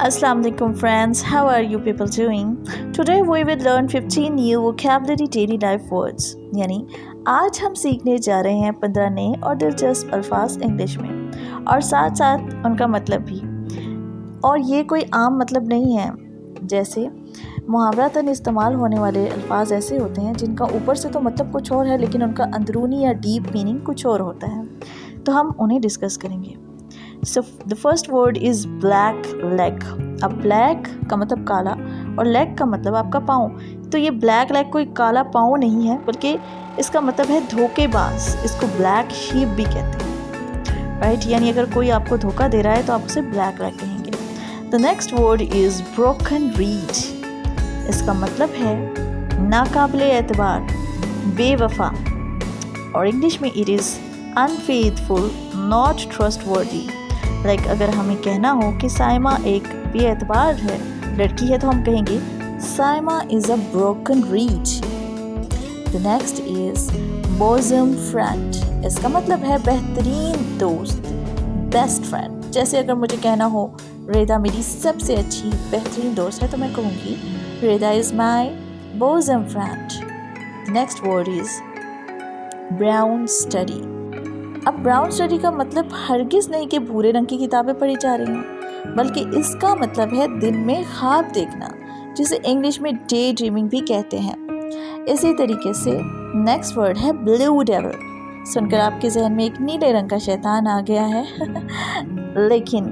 Assalamualaikum friends, how are you people doing? Today we will learn 15 new vocabulary daily life words. यानी आज हम सीखने जा रहे हैं 15 नए और दिलचस्प अल्फाज इंग्लिश में। और साथ साथ उनका मतलब भी। और ये कोई आम मतलब नहीं है। जैसे मुहावरातन इस्तेमाल होने वाले अल्फाज ऐसे होते हैं जिनका ऊपर से तो मतलब कुछ और है लेकिन उनका अंदरूनी या डीप मीनिंग कुछ और होता है। तो हम उन्हें डिस्कस करेंगे। So the first word is black leg अब ब्लैक का मतलब काला और लेग का मतलब आपका पाँव। तो ये ब्लैक लेग कोई काला पाँव नहीं है, बल्कि इसका मतलब है धोखेबाज। इसको ब्लैक शीप भी कहते हैं। राइट यानी अगर कोई आपको धोखा दे रहा है तो आप उसे ब्लैक लेग कहेंगे। The next word is broken reed इसका मतलब है नाकाबले एतबार, बेवफा। और इंग्लिश में it is unfaithful not trustworthy like अगर हमें कहना हो कि साइमा एक बेतबार है, लड़की है तो हम कहेंगे, Saima is a broken reach the next is bosom friend इसका मतलब है बेहतरीन दोस्त बेस्ट फ्रेंड जैसे अगर मुझे कहना हो, रेदा मेरी सबसे अच्छी, बेहतरीन दोस्त है तो मैं कहूँगी, Reda is my bosom friend next word is brown study अब ब्राउन स्टडी का मतलब हरगिज़ नहीं कि भूरे रंग की किताबें पढ़ी जा रही हैं, बल्कि इसका मतलब है दिन में ख्वाब देखना, जिसे इंग्लिश में डे ड्रीमिंग भी कहते हैं। इसी तरीके से नेक्स्ट वर्ड है ब्लू डेवल सुनकर आपके जहन में एक नीले रंग का शैतान आ गया है। लेकिन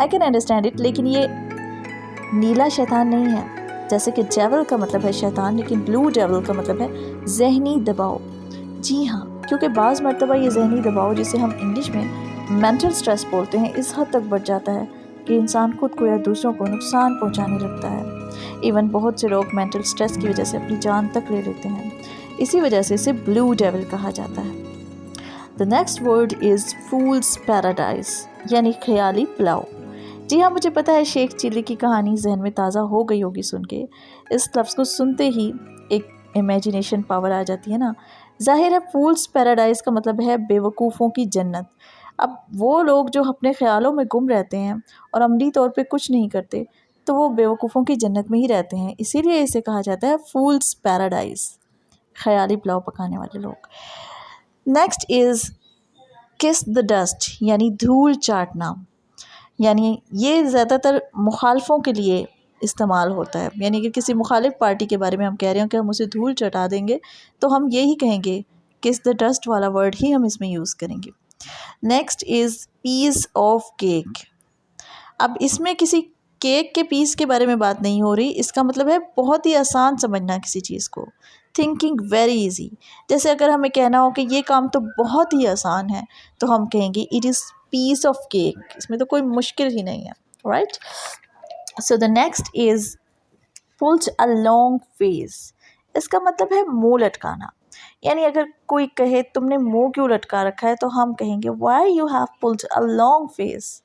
आई कैन अंडरस्टैंड इट लेकिन ये नीला शैतान नहीं है। जैसे कि डेवल का मतलब है शैतान, लेकिन ब्लू डेवल का मतलब है जहनी दबाव। जी हाँ क्योंकि बाज़ मरतबा ये जहनी दबाव, जिसे हम इंग्लिश में मेंटल स्ट्रेस बोलते हैं, इस हद तक बढ़ जाता है कि इंसान खुद को या दूसरों को नुकसान पहुँचाने लगता है। इवन बहुत से लोग मेंटल स्ट्रेस की वजह से अपनी जान तक ले लेते हैं। इसी वजह से इसे ब्लू डेवल कहा जाता है। The next word is fool's paradise यानी ख्याली पुलाव जी हाँ मुझे पता है शेख चिल्ली की कहानी जहन में ताज़ा हो गई होगी सुन के। इस लफ्ज़ को सुनते ही एक इमेजिनेशन पावर आ जाती है ना। ज़ाहिर है फूल्स पैराडाइज़ का मतलब है बेवकूफ़ों की जन्नत। अब वो लोग जो अपने ख्यालों में गुम रहते हैं और अमली तौर पे कुछ नहीं करते तो वो बेवकूफ़ों की जन्नत में ही रहते हैं। इसीलिए इसे कहा जाता है फूल्स पैराडाइज़ ख्याली पुलाव पकाने वाले लोग। Next is kiss the dust यानी धूल चाटना। यानी ये ज़्यादातर मुखालफों के लिए इस्तेमाल होता है। यानी कि किसी मुखालिफ पार्टी के बारे में हम कह रहे हो कि हम उसे धूल चटा देंगे तो हम यही कहेंगे कि इस द डस्ट वाला वर्ड ही हम इसमें यूज़ करेंगे। Next is piece of cake. अब इसमें किसी केक के पीस के बारे में बात नहीं हो रही। इसका मतलब है बहुत ही आसान समझना किसी चीज़ को। थिंकिंग वेरी इजी जैसे अगर हमें कहना हो कि ये काम तो बहुत ही आसान है तो हम कहेंगे it is piece of cake इसमें तो कोई मुश्किल ही नहीं है right right? So the next is pulls a long face इसका मतलब है मुँह लटकाना। यानी अगर कोई कहे, तुमने मुँह क्यों लटका रखा है? तो हम कहेंगे why you have pulls a long face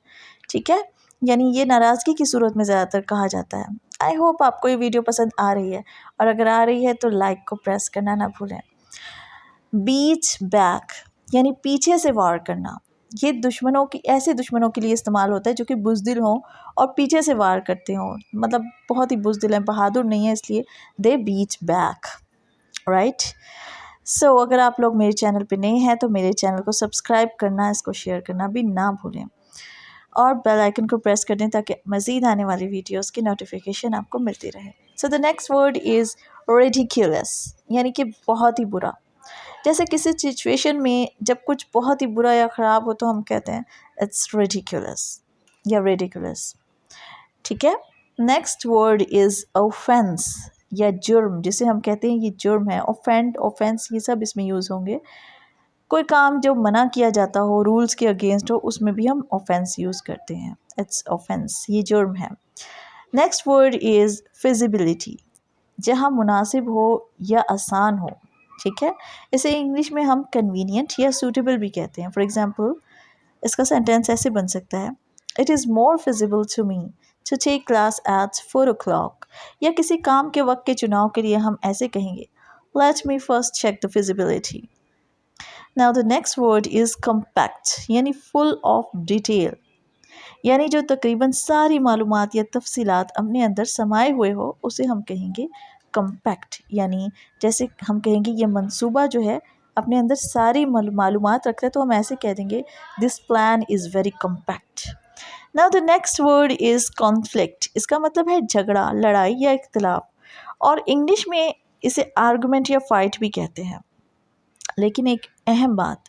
ठीक है? यानी ये नाराज़गी की सूरत में ज़्यादातर कहा जाता है। आई होप आपको ये वीडियो पसंद आ रही है। और अगर आ रही है तो लाइक को प्रेस करना ना भूलें। बीच बैक यानी पीछे से वार करना। ये दुश्मनों की, ऐसे दुश्मनों के लिए इस्तेमाल होता है जो कि बुजदिल हों और पीछे से वार करते हों। मतलब बहुत ही बुजदिल हैं, बहादुर नहीं है, इसलिए दे बीच बैक राइट सो अगर आप लोग मेरे चैनल पे नए हैं तो मेरे चैनल को सब्सक्राइब करना, इसको शेयर करना भी ना भूलें। और बेल आइकन को प्रेस कर दें ताकि मज़ीद आने वाली वीडियोस की नोटिफिकेशन आपको मिलती रहे। So the next word is ridiculous यानी कि बहुत ही बुरा। जैसे किसी सिचुएशन में जब कुछ बहुत ही बुरा या ख़राब हो तो हम कहते हैं इट्स रेडिकुलस या रेडिकुलस ठीक है? नेक्स्ट वर्ड इज़ ऑफेंस या जुर्म, जिसे हम कहते हैं ये जुर्म है। ऑफेंड ऑफेंस ये सब इसमें यूज़ होंगे। कोई काम जो मना किया जाता हो रूल्स के अगेंस्ट हो, उसमें भी हम ऑफेंस यूज़ करते हैं। इट्स ऑफेंस ये जुर्म है। नेक्स्ट वर्ड इज़ फिजिबिलिटी जहाँ मुनासिब हो या आसान हो। ठीक है? इसे इंग्लिश में हम कन्वीनियंट या सूटेबल भी कहते हैं। फॉर एग्ज़ाम्पल इसका सेंटेंस ऐसे बन सकता है। It is more feasible to me to take class at four o'clock या किसी काम के वक्त के चुनाव के लिए हम ऐसे कहेंगे let me first check the feasibility now the next word is compact यानी फुल ऑफ़ डिटेल यानी जो तकरीबन सारी मालूमात या तफसीलात अपने अंदर समाये हुए हो, उसे हम कहेंगे कम्पैक्ट यानी जैसे हम कहेंगे ये मंसूबा जो है, अपने अंदर सारी मालूम रखता है तो हम ऐसे कह देंगे this plan is very compact now the next word is conflict इसका मतलब है झगड़ा, लड़ाई या इख्तलाफ। और इंग्लिश में इसे आर्गूमेंट या फाइट भी कहते हैं। लेकिन एक अहम बात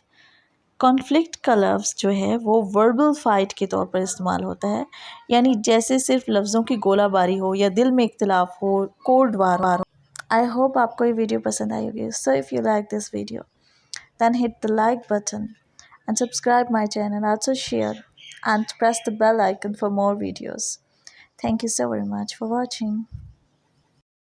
कॉन्फ्लिक्ट का लफ्ज़ जो है, वो वर्बल फ़ाइट के तौर पर इस्तेमाल होता है। यानी जैसे सिर्फ़ लफ्ज़ों की गोलाबारी हो या दिल में इख्तलाफ हो कोल्ड वार वार हो। आई होप आपको ये वीडियो पसंद आई होगी। So if you like this video then hit the like button and subscribe my channel also share and press the bell icon for more videos thank you so very much for watching